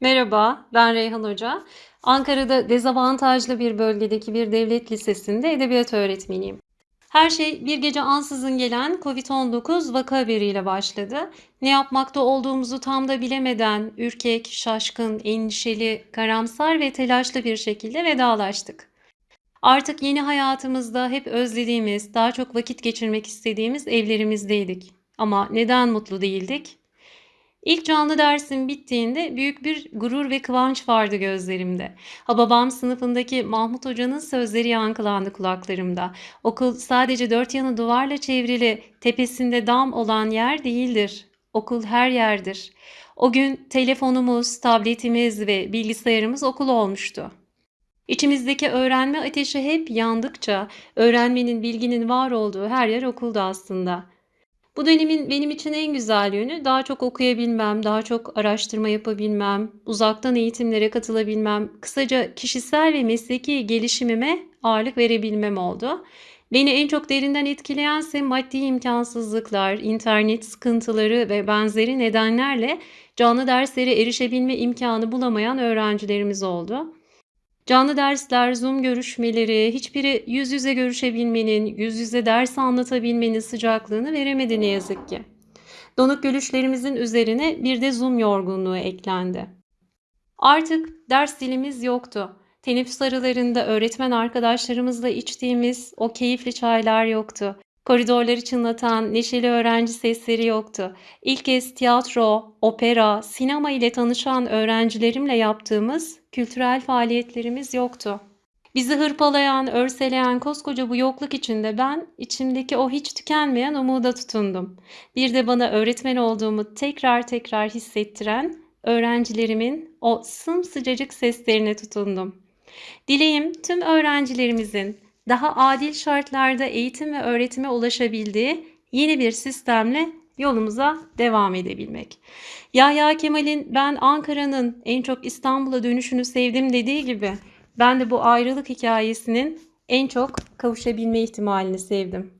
Merhaba, ben Reyhan Hoca. Ankara'da dezavantajlı bir bölgedeki bir devlet lisesinde edebiyat öğretmeniyim. Her şey bir gece ansızın gelen Covid-19 vaka haberiyle başladı. Ne yapmakta olduğumuzu tam da bilemeden ürkek, şaşkın, endişeli, karamsar ve telaşlı bir şekilde vedalaştık. Artık yeni hayatımızda hep özlediğimiz, daha çok vakit geçirmek istediğimiz evlerimizdeydik. Ama neden mutlu değildik? İlk canlı dersim bittiğinde büyük bir gurur ve kıvanç vardı gözlerimde. Hababam sınıfındaki Mahmut Hoca'nın sözleri yankılandı kulaklarımda. Okul sadece dört yanı duvarla çevrili, tepesinde dam olan yer değildir. Okul her yerdir. O gün telefonumuz, tabletimiz ve bilgisayarımız okul olmuştu. İçimizdeki öğrenme ateşi hep yandıkça öğrenmenin, bilginin var olduğu her yer okuldu aslında. Bu dönemin benim için en güzel yönü daha çok okuyabilmem, daha çok araştırma yapabilmem, uzaktan eğitimlere katılabilmem, kısaca kişisel ve mesleki gelişimime ağırlık verebilmem oldu. Beni en çok derinden etkileyense maddi imkansızlıklar, internet sıkıntıları ve benzeri nedenlerle canlı derslere erişebilme imkanı bulamayan öğrencilerimiz oldu. Canlı dersler, Zoom görüşmeleri, hiçbiri yüz yüze görüşebilmenin, yüz yüze ders anlatabilmenin sıcaklığını veremedi ne yazık ki. Donuk görüşlerimizin üzerine bir de Zoom yorgunluğu eklendi. Artık ders dilimiz yoktu. Teneffüs aralarında öğretmen arkadaşlarımızla içtiğimiz o keyifli çaylar yoktu. Koridorları çınlatan neşeli öğrenci sesleri yoktu. İlk kez tiyatro, opera, sinema ile tanışan öğrencilerimle yaptığımız kültürel faaliyetlerimiz yoktu. Bizi hırpalayan, örseleyen koskoca bu yokluk içinde ben içimdeki o hiç tükenmeyen umuda tutundum. Bir de bana öğretmen olduğumu tekrar tekrar hissettiren öğrencilerimin o sımsıcacık seslerine tutundum. Dileğim tüm öğrencilerimizin daha adil şartlarda eğitim ve öğretime ulaşabildiği yeni bir sistemle yolumuza devam edebilmek. Yahya Kemal'in ben Ankara'nın en çok İstanbul'a dönüşünü sevdim dediği gibi ben de bu ayrılık hikayesinin en çok kavuşabilme ihtimalini sevdim.